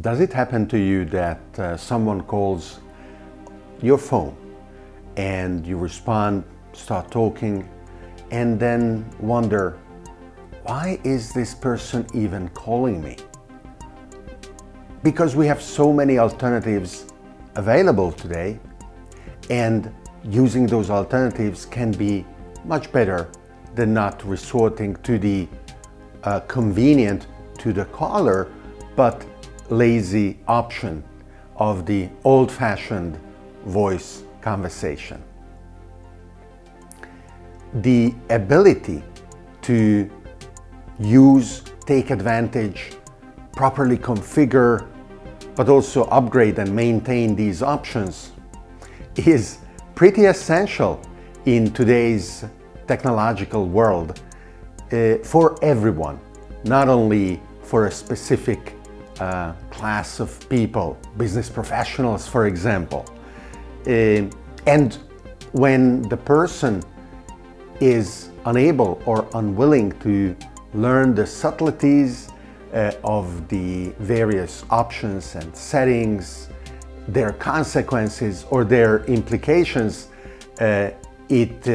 Does it happen to you that uh, someone calls your phone and you respond, start talking, and then wonder, why is this person even calling me? Because we have so many alternatives available today and using those alternatives can be much better than not resorting to the uh, convenient to the caller but lazy option of the old-fashioned voice conversation. The ability to use, take advantage, properly configure, but also upgrade and maintain these options is pretty essential in today's technological world uh, for everyone, not only for a specific uh, class of people, business professionals, for example. Uh, and when the person is unable or unwilling to learn the subtleties uh, of the various options and settings, their consequences or their implications, uh, it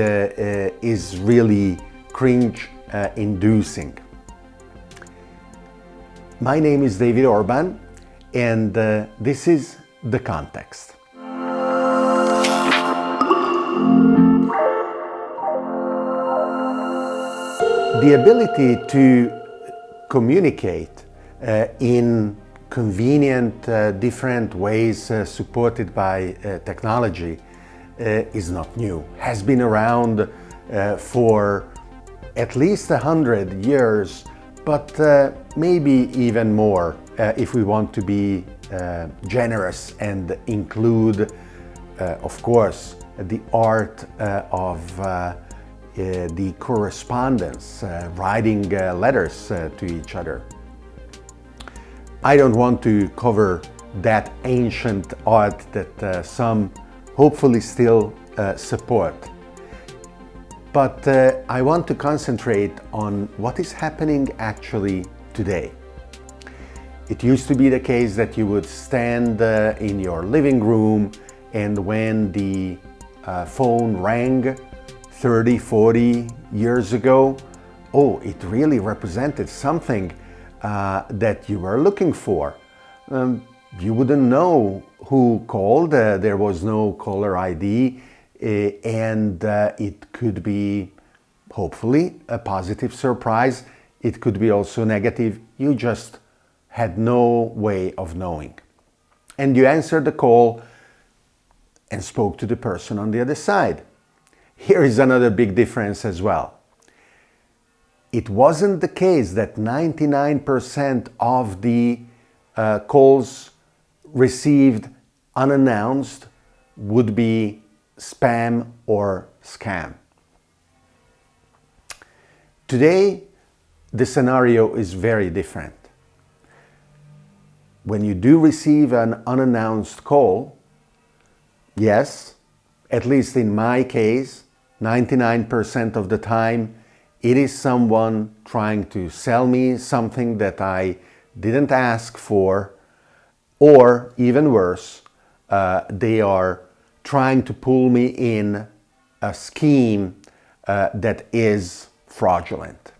is really cringe inducing. My name is David Orban and uh, this is The Context. The ability to communicate uh, in convenient, uh, different ways uh, supported by uh, technology uh, is not new. Has been around for at least a hundred years but uh, maybe even more uh, if we want to be uh, generous and include, uh, of course, the art uh, of uh, the correspondence, writing letters to each other. I don't want to cover that ancient art that some hopefully still support. But uh, I want to concentrate on what is happening actually today. It used to be the case that you would stand uh, in your living room and when the uh, phone rang 30, 40 years ago, oh, it really represented something uh, that you were looking for. Um, you wouldn't know who called, uh, there was no caller ID, and uh, it could be hopefully a positive surprise. It could be also negative. You just had no way of knowing. And you answered the call and spoke to the person on the other side. Here is another big difference as well. It wasn't the case that 99% of the uh, calls received unannounced would be spam or scam. Today, the scenario is very different. When you do receive an unannounced call, yes, at least in my case, 99% of the time, it is someone trying to sell me something that I didn't ask for, or even worse, uh, they are trying to pull me in a scheme uh, that is fraudulent.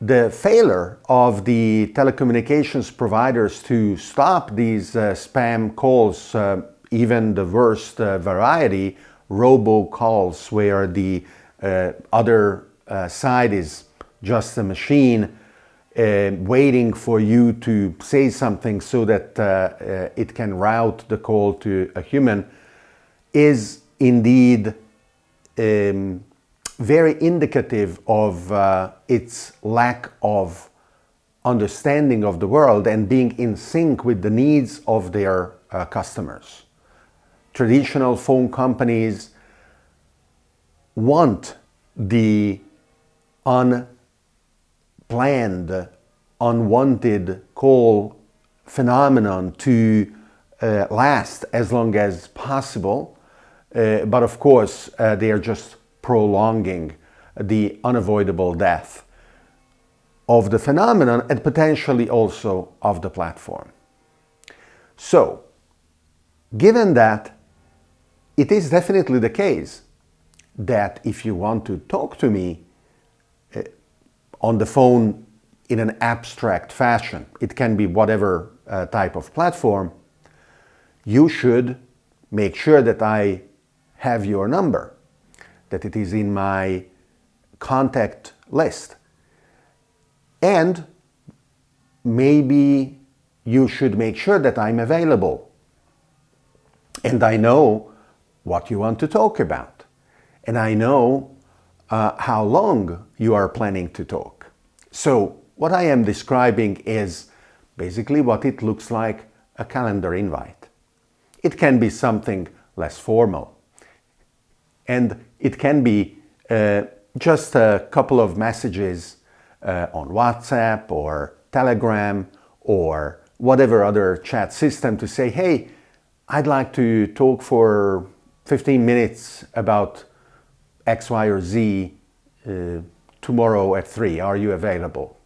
The failure of the telecommunications providers to stop these uh, spam calls, uh, even the worst uh, variety, robocalls, where the uh, other uh, side is just a machine waiting for you to say something so that it can route the call to a human, is indeed um, very indicative of uh, its lack of understanding of the world and being in sync with the needs of their uh, customers. Traditional phone companies want the unplanned, unwanted call phenomenon to uh, last as long as possible uh, but of course, uh, they are just prolonging the unavoidable death. of the phenomenon and potentially also of the platform. So, given that it is definitely the case that if you want to talk to me uh, on the phone in an abstract fashion, it can be whatever uh, type of platform, you should make sure that I have your number, that it is in my contact list. And maybe you should make sure that I'm available and I know what you want to talk about. And I know uh, how long you are planning to talk. So what I am describing is basically what it looks like a calendar invite. It can be something less formal. And it can be uh, just a couple of messages uh, on WhatsApp or Telegram or whatever other chat system to say, hey, I'd like to talk for 15 minutes about X, Y, or Z uh, tomorrow at 3. Are you available?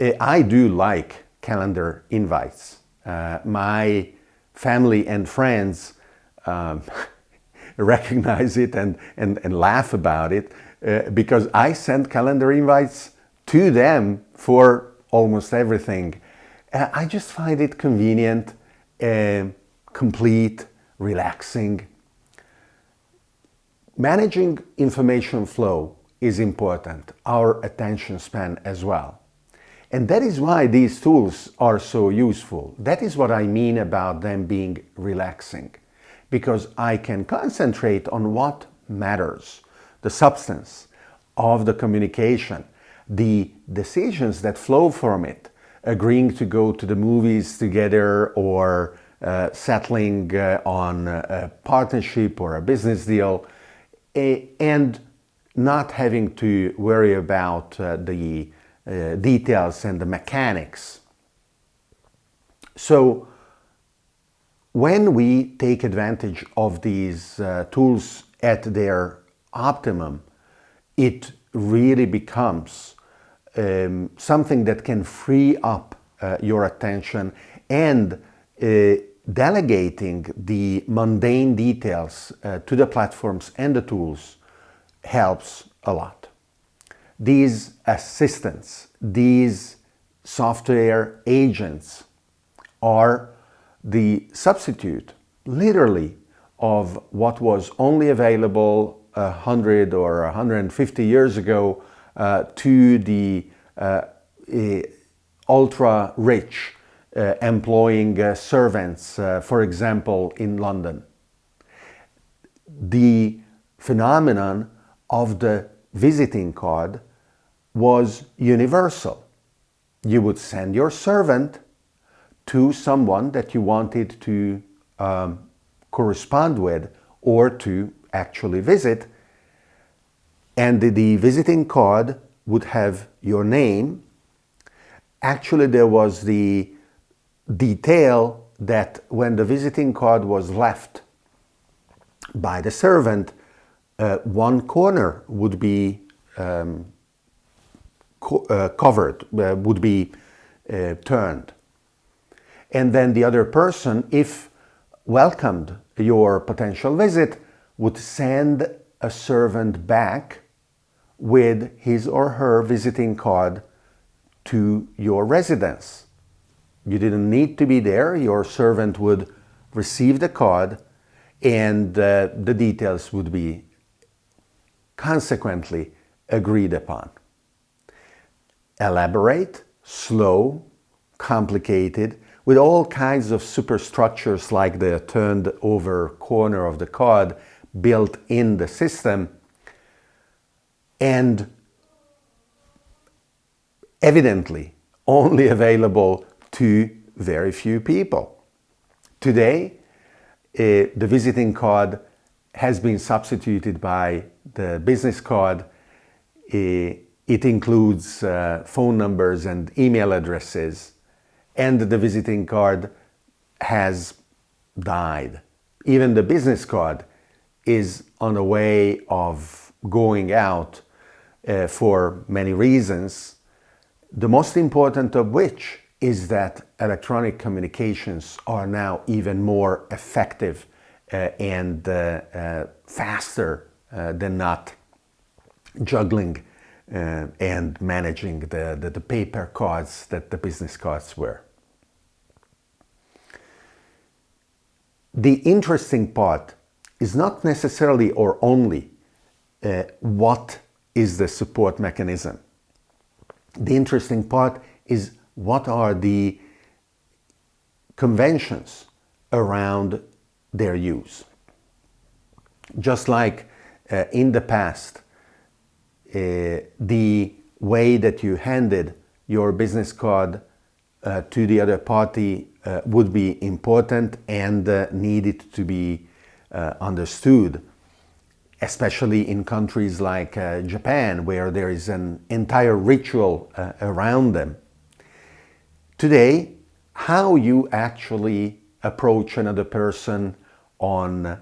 Uh, I do like calendar invites. Uh, my family and friends um, recognize it and, and, and laugh about it uh, because I send calendar invites to them for almost everything. Uh, I just find it convenient, uh, complete, relaxing. Managing information flow is important, our attention span as well. And that is why these tools are so useful. That is what I mean about them being relaxing. Because I can concentrate on what matters, the substance of the communication, the decisions that flow from it, agreeing to go to the movies together or uh, settling uh, on a partnership or a business deal and not having to worry about uh, the uh, details and the mechanics. So when we take advantage of these uh, tools at their optimum, it really becomes um, something that can free up uh, your attention and uh, delegating the mundane details uh, to the platforms and the tools helps a lot. These assistants, these software agents are the substitute, literally, of what was only available 100 or 150 years ago uh, to the uh, ultra-rich uh, employing uh, servants, uh, for example, in London. The phenomenon of the visiting card was universal. You would send your servant to someone that you wanted to um, correspond with or to actually visit and the, visiting card would have your name. Actually, there was the detail that when the visiting card was left by the servant, uh, one corner would be um, co uh, covered, uh, would be uh, turned. And then the other person, if welcomed your potential visit, would send a servant back with his or her visiting card to your residence. You didn't need to be there. Your servant would receive the card and uh, the details would be consequently agreed upon. Elaborate, slow, complicated, with all kinds of superstructures like the turned over corner of the card built in the system and evidently only available to very few people. Today, uh, the visiting card has been substituted by the business card. Uh, it includes uh, phone numbers and email addresses and the visiting card has died. Even the business card is on a way of going out uh, for many reasons The most important of which is that electronic communications are now even more effective uh, and uh, uh, faster uh, than not juggling uh, and managing the, the, the paper cards that the business cards were. The interesting part is not necessarily or only uh, what is the support mechanism. The interesting part is what are the conventions around their use. Just like uh, in the past, the way that you handed your business card uh, to the other party uh, would be important and uh, needed to be uh, understood, especially in countries like Japan, where there is an entire ritual around them. Today, how you actually approach another person on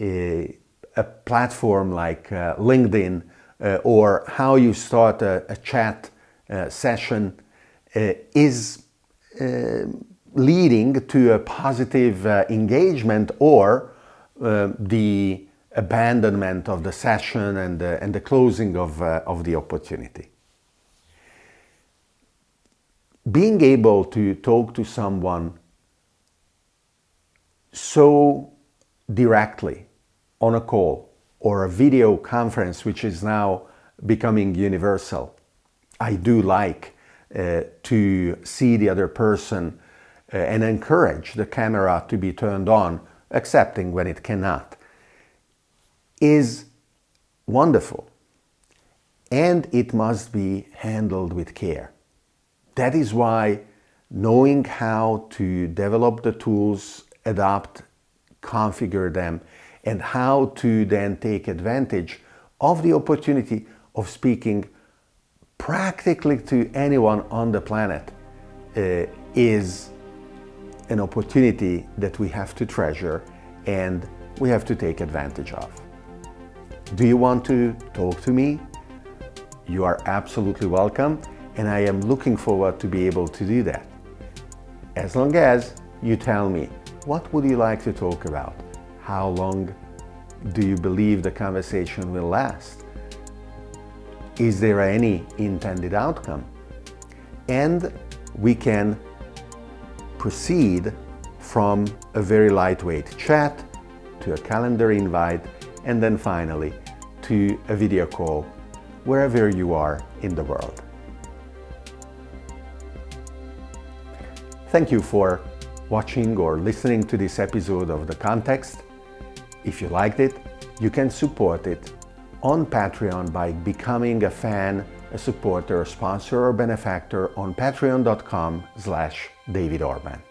a, a platform like uh, LinkedIn uh, or how you start a, a chat uh, session uh, is uh, leading to a positive uh, engagement or the abandonment of the session and, and the closing of, of the opportunity. Being able to talk to someone so directly on a call or a video conference, which is now becoming universal. I do like uh, to see the other person uh, and encourage the camera to be turned on, accepting when it cannot, is wonderful. And it must be handled with care. That is why knowing how to develop the tools, adapt configure them, and how to then take advantage of the opportunity of speaking practically to anyone on the planet uh, is an opportunity that we have to treasure and we have to take advantage of. Do you want to talk to me? You are absolutely welcome and I am looking forward to be able to do that. As long as you tell me what would you like to talk about? How long do you believe the conversation will last? Is there any intended outcome? And we can proceed from a very lightweight chat to a calendar invite and then finally to a video call wherever you are in the world. Thank you for watching or listening to this episode of The Context. If you liked it, you can support it on Patreon by becoming a fan, a supporter, a sponsor or benefactor on patreon.com slash David Orban.